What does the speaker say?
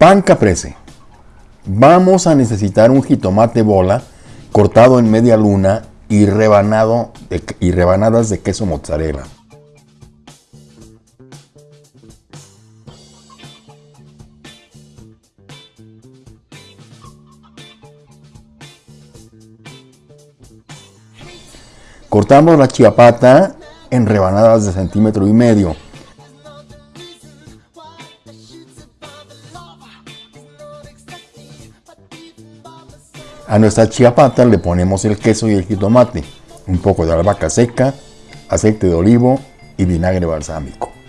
Pan caprese. Vamos a necesitar un jitomate bola cortado en media luna y, rebanado y rebanadas de queso mozzarella. Cortamos la chiapata en rebanadas de centímetro y medio. A nuestra chiapata le ponemos el queso y el jitomate, un poco de albahaca seca, aceite de olivo y vinagre balsámico.